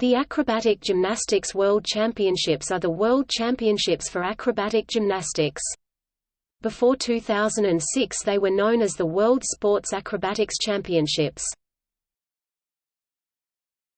The Acrobatic Gymnastics World Championships are the world championships for acrobatic gymnastics. Before 2006 they were known as the World Sports Acrobatics Championships.